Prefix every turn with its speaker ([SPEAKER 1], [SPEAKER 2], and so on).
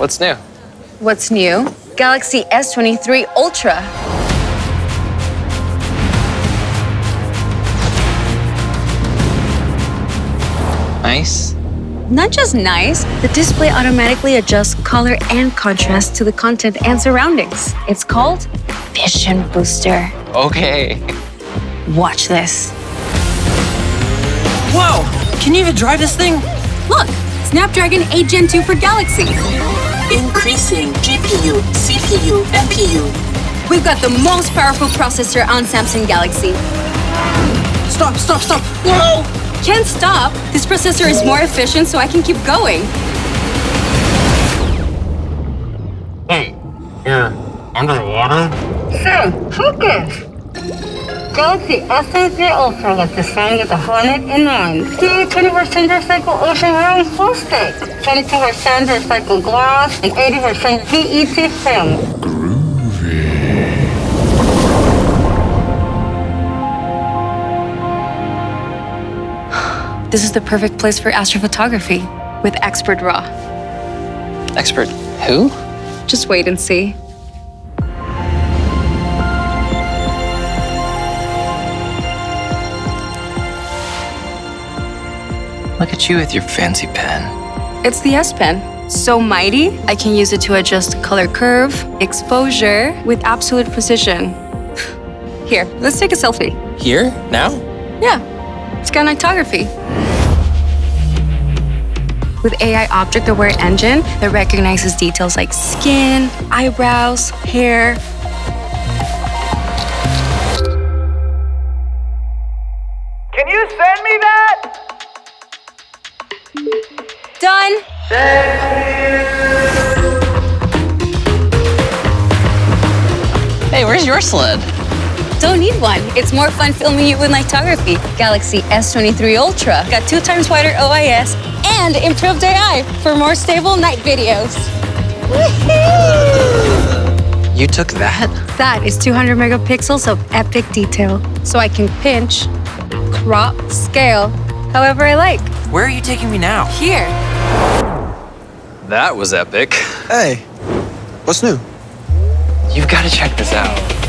[SPEAKER 1] what's new?
[SPEAKER 2] What's new? Galaxy S23 Ultra.
[SPEAKER 1] Nice.
[SPEAKER 2] Not just nice, the display automatically adjusts color and contrast to the content and surroundings. It's called Vision Booster.
[SPEAKER 1] Okay.
[SPEAKER 2] Watch this.
[SPEAKER 3] Whoa! Can you even drive this thing?
[SPEAKER 2] Look, Snapdragon 8 Gen 2 for Galaxy.
[SPEAKER 4] Increasing GPU, CPU, NPU.
[SPEAKER 2] We've got the most powerful processor on Samsung Galaxy.
[SPEAKER 3] Stop, stop, stop! Whoa!
[SPEAKER 2] Can't stop. This processor is more efficient, so I can keep going.
[SPEAKER 5] Hey, you're underwater?
[SPEAKER 6] Sam, focus! Galaxy S23 Ultra was designed with a Hornet in mind. See, 20% recycled ocean-bound plastic, 22% recycled glass, and 80% PET film.
[SPEAKER 2] This is the perfect place for astrophotography with Expert RAW.
[SPEAKER 1] Expert who?
[SPEAKER 2] Just wait and see.
[SPEAKER 1] Look at you with your fancy pen.
[SPEAKER 2] It's the S Pen. So mighty, I can use it to adjust color curve, exposure with absolute precision. Here, let's take a selfie.
[SPEAKER 3] Here? Now?
[SPEAKER 2] Yeah, scanitography. With AI Object Aware Engine that recognizes details like skin, eyebrows, hair.
[SPEAKER 7] Can you send me that?
[SPEAKER 2] Done!
[SPEAKER 1] Hey, where's your sled?
[SPEAKER 2] Don't need one. It's more fun filming you with nightography. Galaxy S23 Ultra got two times wider OIS and improved AI for more stable night videos.
[SPEAKER 1] You took that?
[SPEAKER 2] That is 200 megapixels of epic detail. So I can pinch, crop, scale, however I like.
[SPEAKER 3] Where are you taking me now?
[SPEAKER 2] Here.
[SPEAKER 1] That was epic.
[SPEAKER 8] Hey, what's new?
[SPEAKER 1] You've got to check this out.